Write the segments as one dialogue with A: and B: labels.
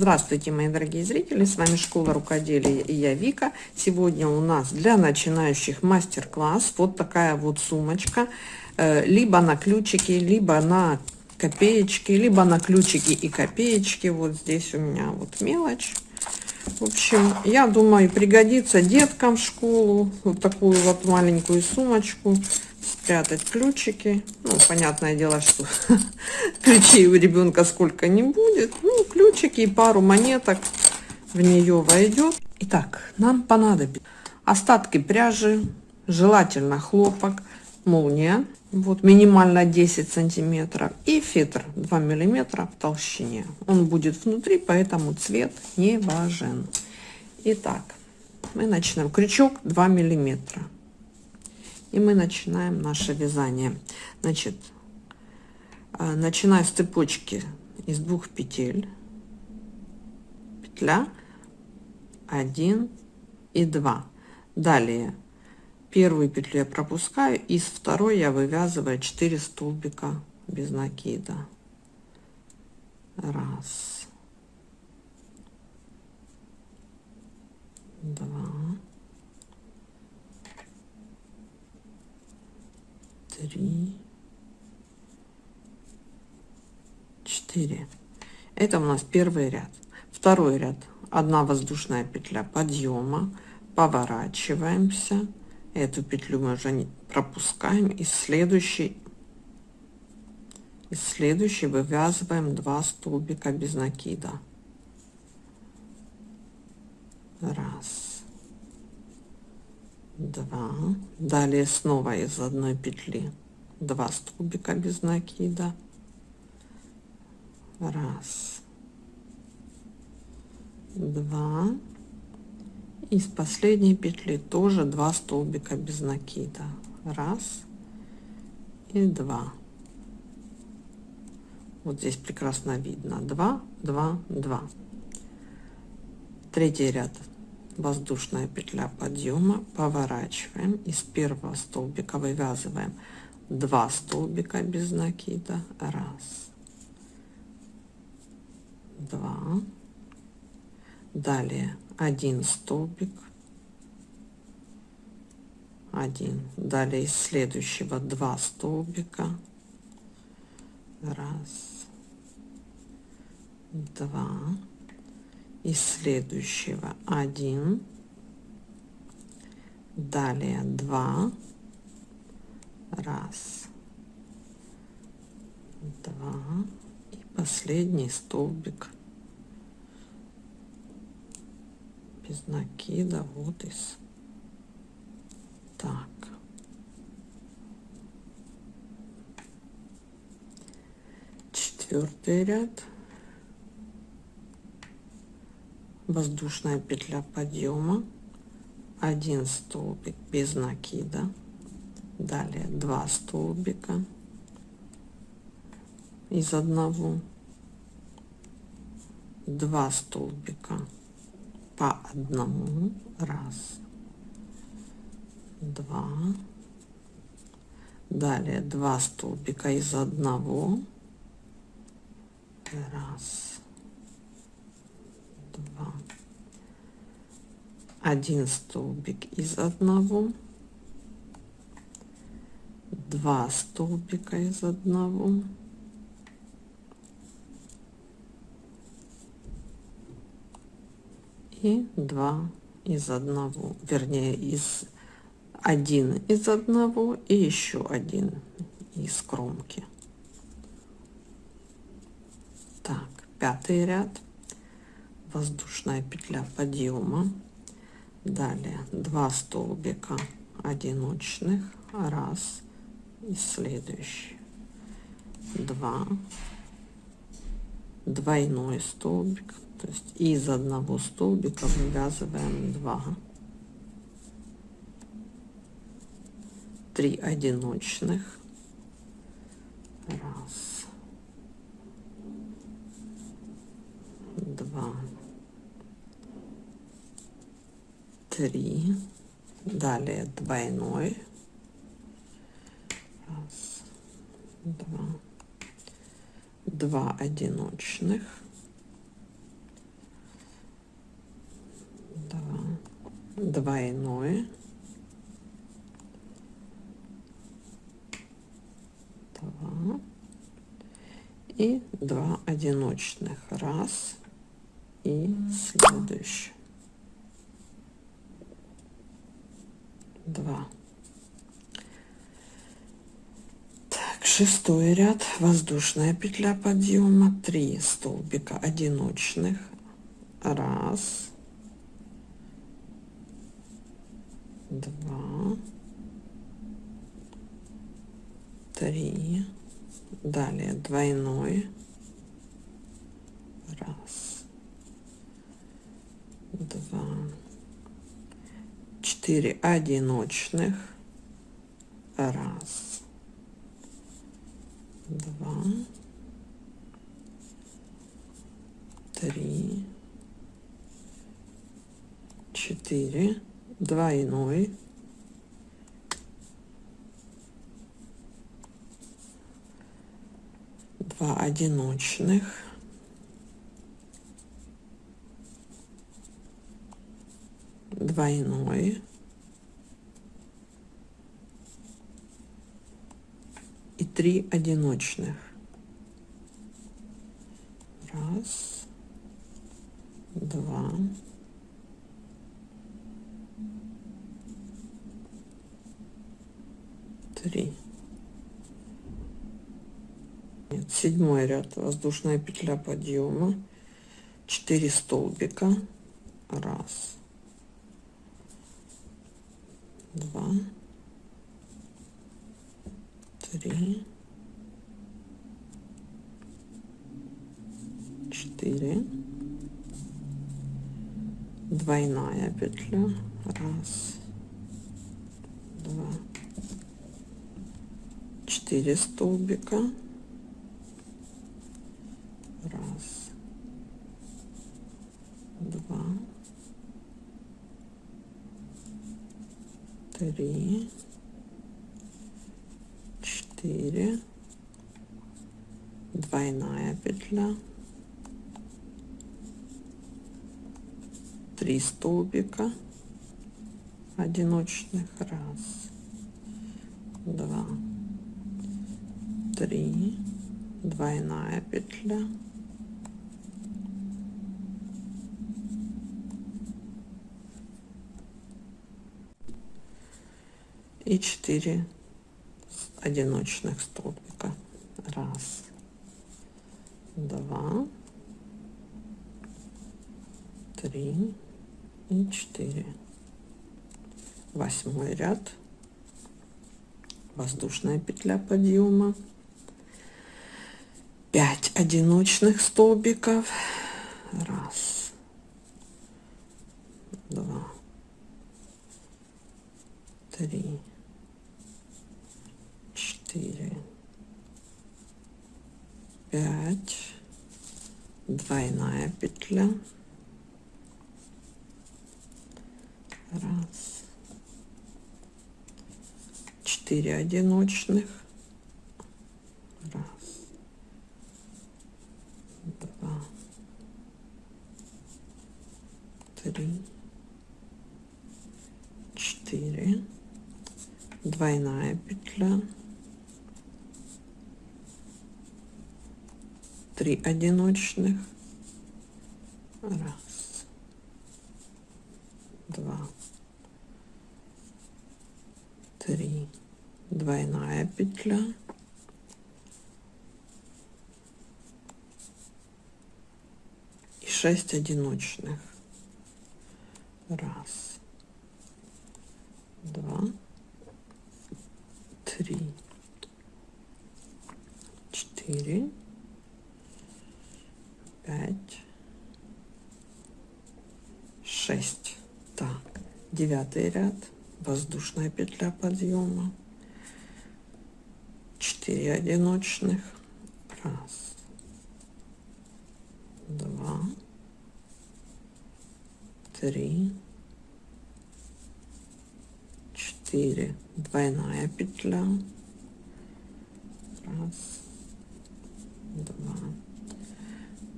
A: Здравствуйте, мои дорогие зрители, с вами Школа Рукоделия и я Вика. Сегодня у нас для начинающих мастер-класс вот такая вот сумочка, э, либо на ключики, либо на копеечки, либо на ключики и копеечки. Вот здесь у меня вот мелочь. В общем, я думаю, пригодится деткам в школу вот такую вот маленькую сумочку спрятать ключики. Ну, понятное дело, что ключей у ребенка сколько не будет. Ну, ключики и пару монеток в нее войдет. Итак, нам понадобится остатки пряжи, желательно хлопок, молния, вот минимально 10 сантиметров и фетр 2 миллиметра в толщине. Он будет внутри, поэтому цвет не важен. Итак, мы начинаем. Крючок 2 миллиметра и мы начинаем наше вязание. Значит э, начиная с цепочки из двух петель. Петля. 1 и 2 далее. Первую петлю я пропускаю из второй я вывязываю 4 столбика без накида. Раз. Два три, четыре. Это у нас первый ряд. Второй ряд. Одна воздушная петля подъема. Поворачиваемся. Эту петлю мы уже не пропускаем. И следующий, и следующий вывязываем 2 столбика без накида. Раз два. Далее снова из одной петли 2 столбика без накида. Раз. Два. Из последней петли тоже 2 столбика без накида. Раз и два. Вот здесь прекрасно видно. 2 2 2 третий ряд воздушная петля подъема. Поворачиваем. Из первого столбика вывязываем 2 столбика без накида. Раз. Два. Далее один столбик. Один. Далее из следующего два столбика. Раз. Два из следующего. 1 далее 2 раз. Два. И последний столбик. Без накида вот из так. Четвертый ряд воздушная петля подъема. 1 столбик без накида. Далее 2 столбика. Из одного. 2 столбика по одному. Раз. Два. Далее 2 столбика из одного. Раз два. Один столбик из одного. Два столбика из одного. И два из одного. Вернее из один из одного и еще один из кромки. Так пятый ряд воздушная петля подъема далее 2 столбика одиночных. Раз. И следующий. 2 двойной столбик. То есть из одного столбика вывязываем 2 3 одиночных. Раз. Два 3, далее двойной, раз, два, два одиночных, два, двойное, два. И два одиночных, раз. И следующий. Два. Так шестой ряд. Воздушная петля подъема. 3 столбика одиночных. Раз. Два. Три. Далее двойной. Раз. Два четыре одиночных. Раз. Два. Три. Четыре. Двойной. Два одиночных двойной. И три одиночных. Раз. Два. Три. Седьмой ряд. Воздушная петля подъема. 4 столбика. Раз два. Три. Четыре. Двойная петля. Раз. Два. Четыре столбика. Раз. Два три четыре. Двойная петля. Три столбика. Одиночных. Раз. Два. Три. Двойная петля и 4 одиночных столбика. Раз. Два. Три. И 4 восьмой ряд. Воздушная петля подъема. 5 одиночных столбиков. Раз два три четыре пять двойная петля раз четыре одиночных. Раз два три четыре. Двойная петля. 3 одиночных. Раз два три двойная петля. И 6 одиночных. Раз. Два. Три. Четыре. Пять, шесть. Так, девятый ряд, воздушная петля подъема, четыре одиночных, раз, два, три, четыре, двойная петля, раз, два,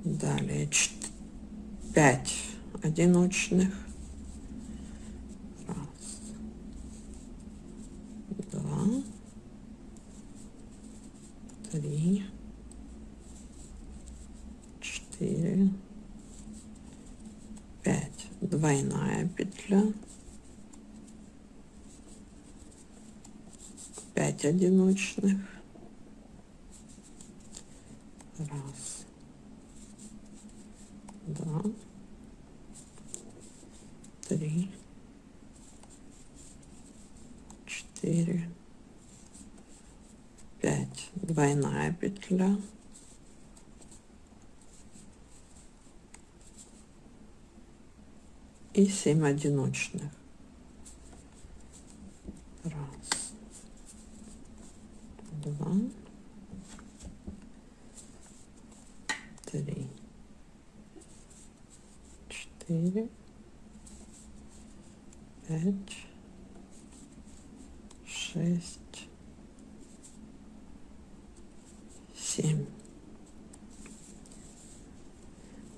A: далее 5 одиночных двойная петля 5 одиночных. Раз. Два. Три. Четыре. Пять. Двойная петля. И 7 одиночных. Раз, два, три, четыре, пять, шесть, семь.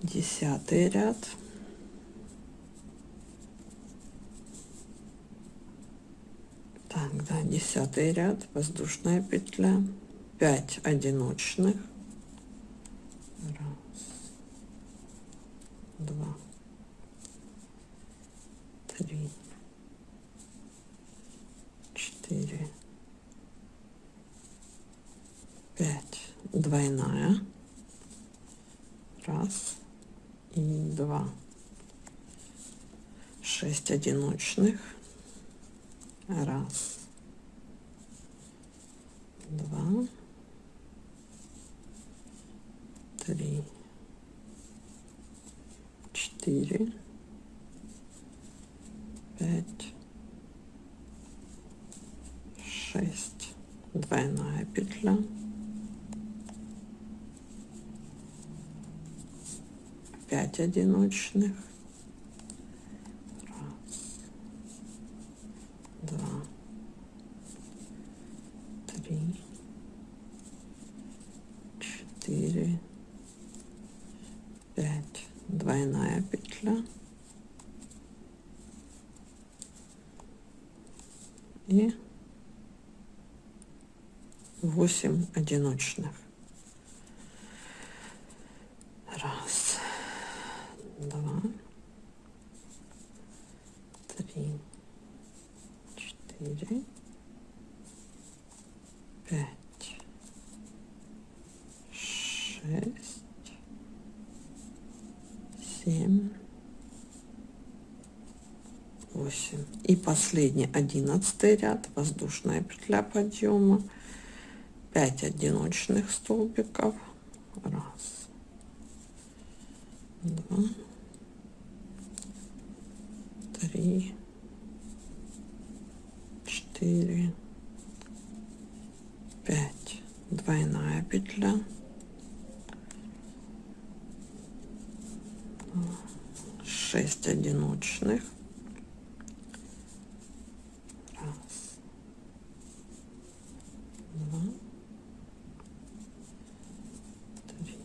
A: Десятый ряд. Так, да, десятый ряд, воздушная петля, 5 одиночных, раз, два, три, четыре, пять, двойная, раз. И два, шесть одиночных, Раз. Два. Три. Четыре. Пять. Шесть. Двойная петля. Пять одиночных. четыре, пять, двойная петля. И восемь одиночных. Раз, два, три, четыре, пять шесть, семь, восемь. И последний одиннадцатый ряд, воздушная петля подъема, 5 одиночных столбиков. Раз, два, три, четыре, пять. Двойная петля. 6 одиночных. Раз, два, три,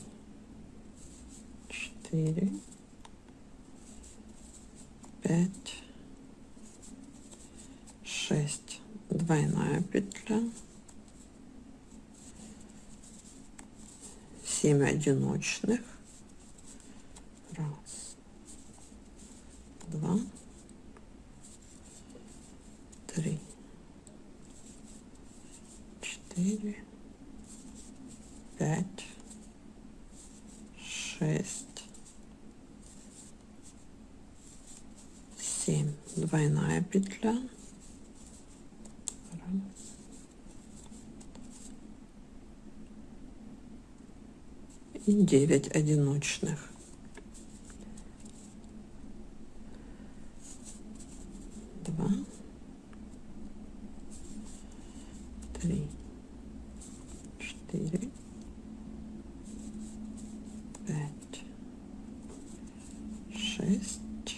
A: четыре, пять, шесть. Петля. Семь одиночных. Раз, два, три, четыре, пять, шесть, семь. Двойная петля. Раз. И девять одиночных. два, три, четыре, пять, шесть,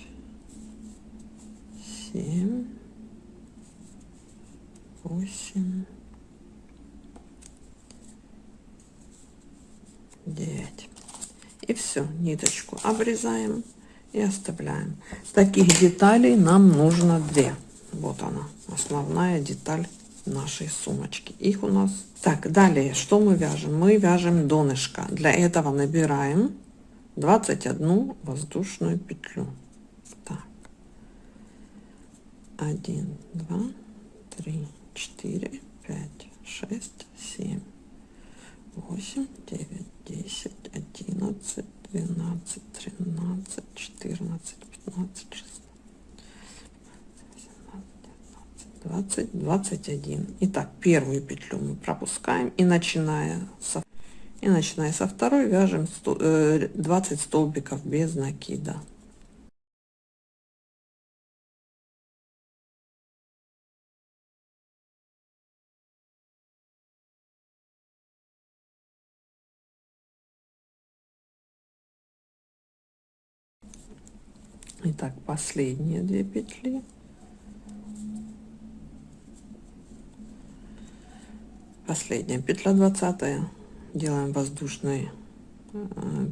A: семь, восемь, девять. И все, ниточку обрезаем и оставляем. Таких деталей нам нужно две. Вот она, основная деталь нашей сумочки. Их у нас... Так, далее, что мы вяжем? Мы вяжем донышко. Для этого набираем 21 воздушную петлю. Так. один два три четыре пять шесть семь восемь девять десять одиннадцать двенадцать тринадцать четырнадцать пятнадцать шестнадцать 20 21 итак первую петлю мы пропускаем и начиная со и начиная со второй вяжем 100, 20 э, столбиков без накида Итак, последние две петли. Последняя петля 20 делаем воздушной э,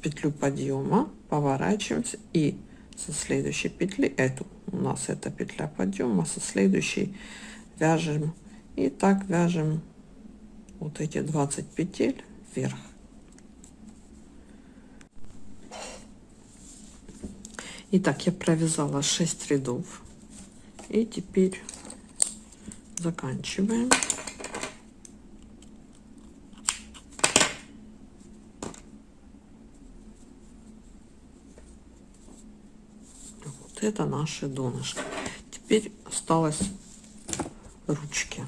A: петлю подъема, поворачиваемся и со следующей петли, эту у нас это петля подъема, со следующей вяжем и так вяжем вот эти 20 петель вверх. Итак, я провязала 6 рядов. И теперь заканчиваем. Вот это наши донышки. Теперь осталось ручки.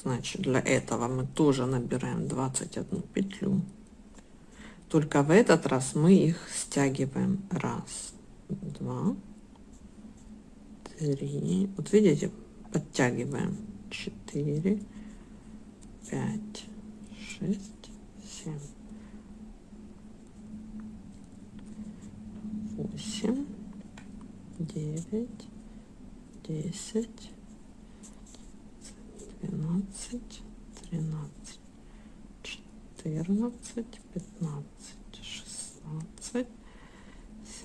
A: Значит, для этого мы тоже набираем 21 петлю. Только в этот раз мы их стягиваем. Раз, два, три. Вот видите, подтягиваем. Четыре, пять, шесть, семь, восемь, девять, десять, двенадцать, тринадцать, четырнадцать, пятнадцать, шестнадцать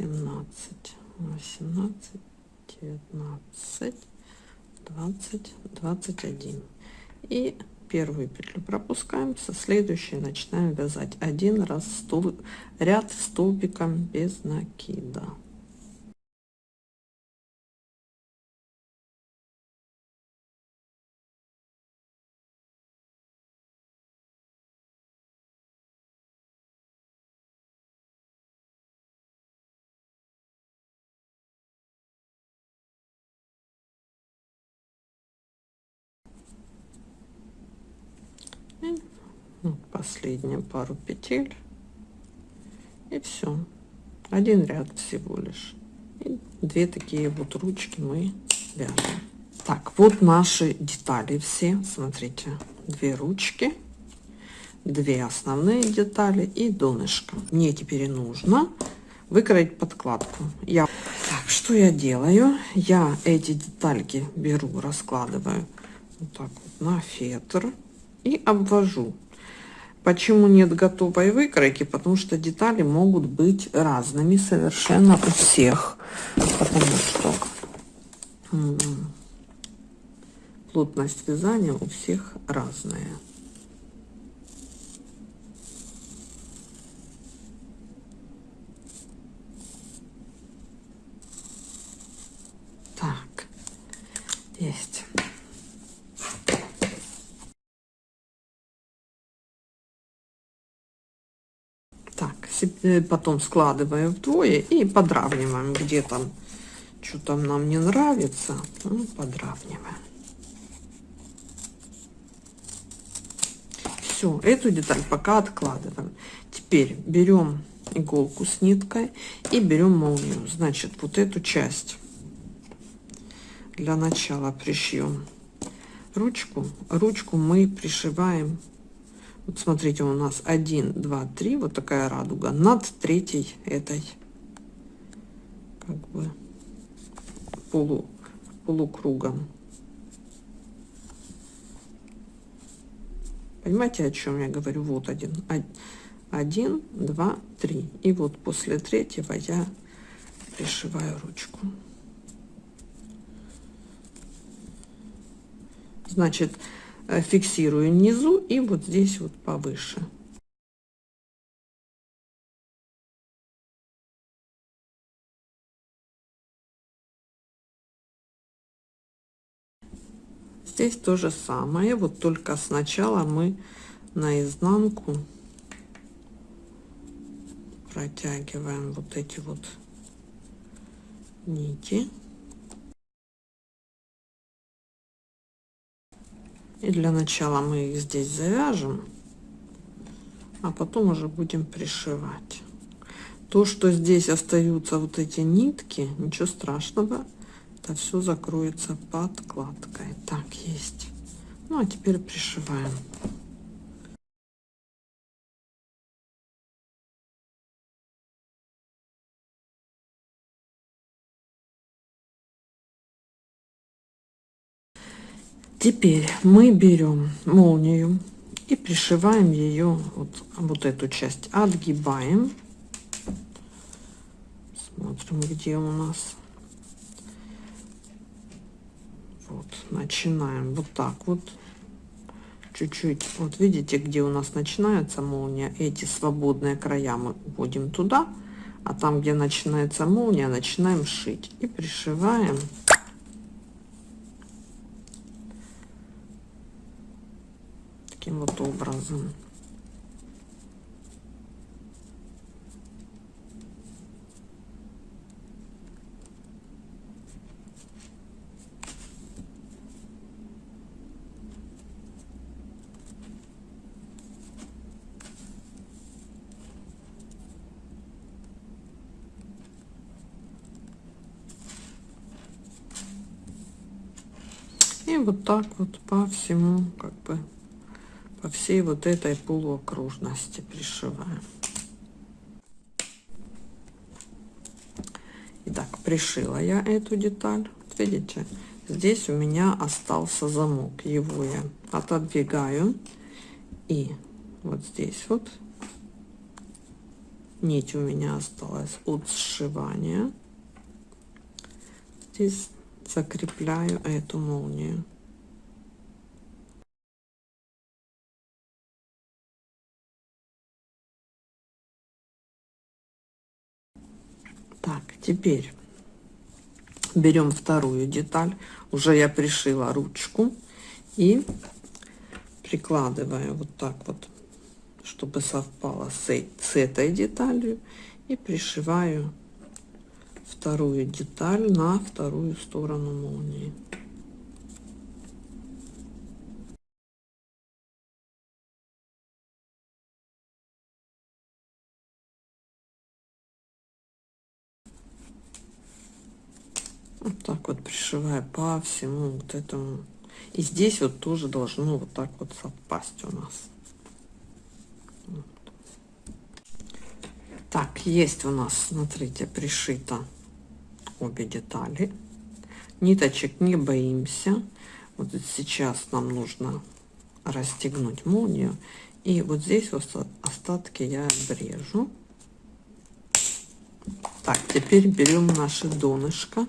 A: семнадцать, восемнадцать, девятнадцать, двадцать, двадцать один. И первую петлю пропускаем, со следующей начинаем вязать один раз стол, ряд столбиком без накида. Последнюю пару петель. И все один ряд всего лишь. И две такие вот ручки мы вяжем. Так вот наши детали все. Смотрите две ручки две основные детали и донышко. Мне теперь нужно выкроить подкладку. Я так что я делаю? Я эти детальки беру раскладываю вот так вот на фетр и обвожу Почему нет готовой выкройки? Потому что детали могут быть разными совершенно у всех. Потому что плотность вязания у всех разная. Так, есть. Э, потом складываем вдвое и подравниваем, где там что там нам не нравится, ну, подравниваем. Все, эту деталь пока откладываем. Теперь берем иголку с ниткой и берем молнию. Значит, вот эту часть для начала пришьем ручку. Ручку мы пришиваем вот смотрите, у нас 1, 2, 3, вот такая радуга над третьей этой как бы полу, полукругом. Понимаете, о чем я говорю? Вот один. Один, два, три. И вот после третьего я пришиваю ручку. Значит, фиксирую внизу и вот здесь вот повыше Здесь то же самое, вот только сначала мы на изнанку протягиваем вот эти вот нити. И для начала мы их здесь завяжем, а потом уже будем пришивать. То, что здесь остаются вот эти нитки, ничего страшного, это все закроется подкладкой. Так, есть. Ну, а теперь пришиваем. Теперь мы берем молнию и пришиваем ее, вот, вот эту часть отгибаем. Смотрим, где у нас. Вот, начинаем вот так вот. Чуть-чуть, вот видите, где у нас начинается молния, эти свободные края мы вводим туда, а там, где начинается молния, начинаем шить и пришиваем таким вот образом. И вот так вот по всему как бы по всей вот этой полуокружности пришиваем. Итак, пришила я эту деталь. Видите, здесь у меня остался замок. Его я отодвигаю. И вот здесь вот нить у меня осталась от сшивания. Здесь закрепляю эту молнию. Теперь берем вторую деталь. Уже я пришила ручку и прикладываю вот так вот, чтобы совпало с, с этой деталью. И пришиваю вторую деталь на вторую сторону молнии. Вот так вот пришиваю по всему вот этому. И здесь вот тоже должно вот так вот совпасть у нас. Так, есть у нас, смотрите, пришито обе детали. Ниточек не боимся. Вот сейчас нам нужно расстегнуть молнию. И вот здесь вот остатки я обрежу. Так, теперь берем наше донышко.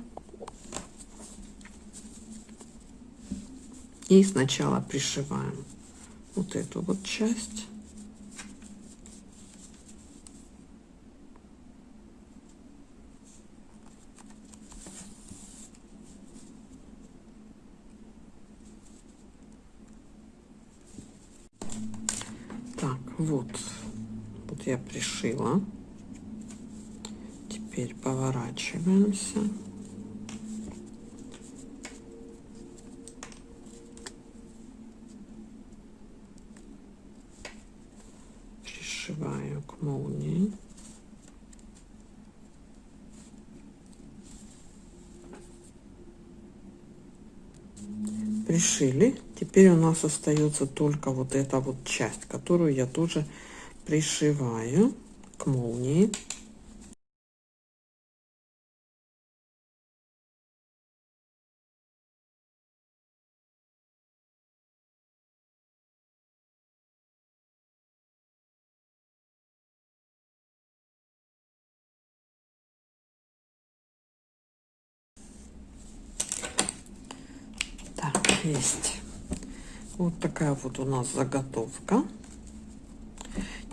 A: И сначала пришиваем вот эту вот часть. Так, вот, вот я пришила. Теперь поворачиваемся. пришиваю к молнии. Пришили. Теперь у нас остается только вот эта вот часть, которую я тоже пришиваю к молнии. Есть. Вот такая вот у нас заготовка.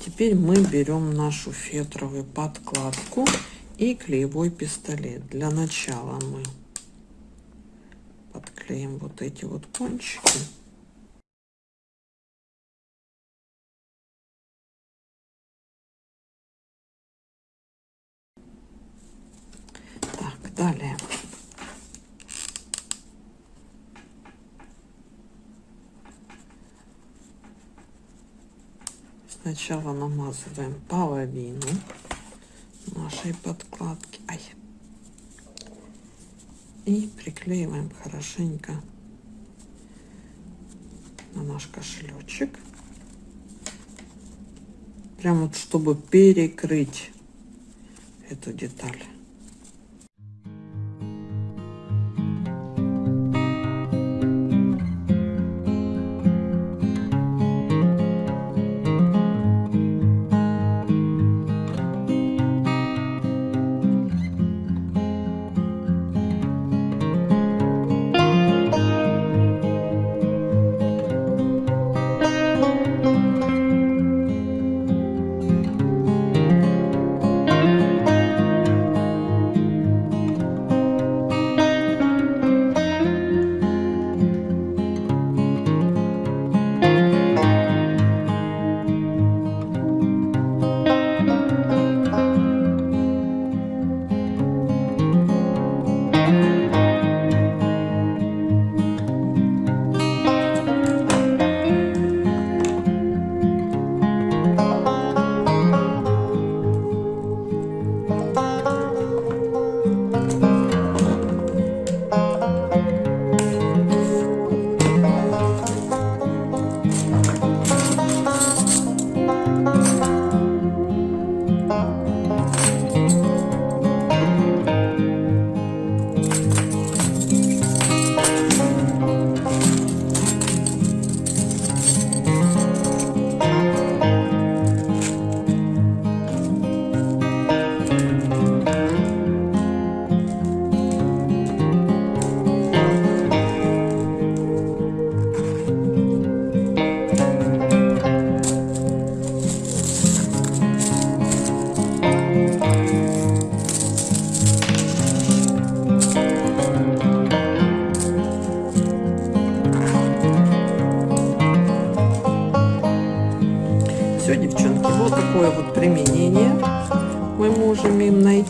A: Теперь мы берем нашу фетровую подкладку и клеевой пистолет. Для начала мы подклеим вот эти вот кончики. Так, далее. Сначала намазываем половину нашей подкладки. Ай. И приклеиваем хорошенько на наш кошелечек. Прям вот чтобы перекрыть эту деталь.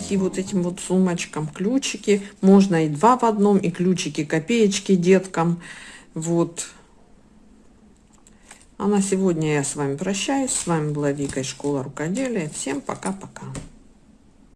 A: Найти вот этим вот сумочкам ключики. Можно и два в одном и ключики копеечки деткам. Вот. А на сегодня я с вами прощаюсь. С вами была вика из школа рукоделия. Всем пока пока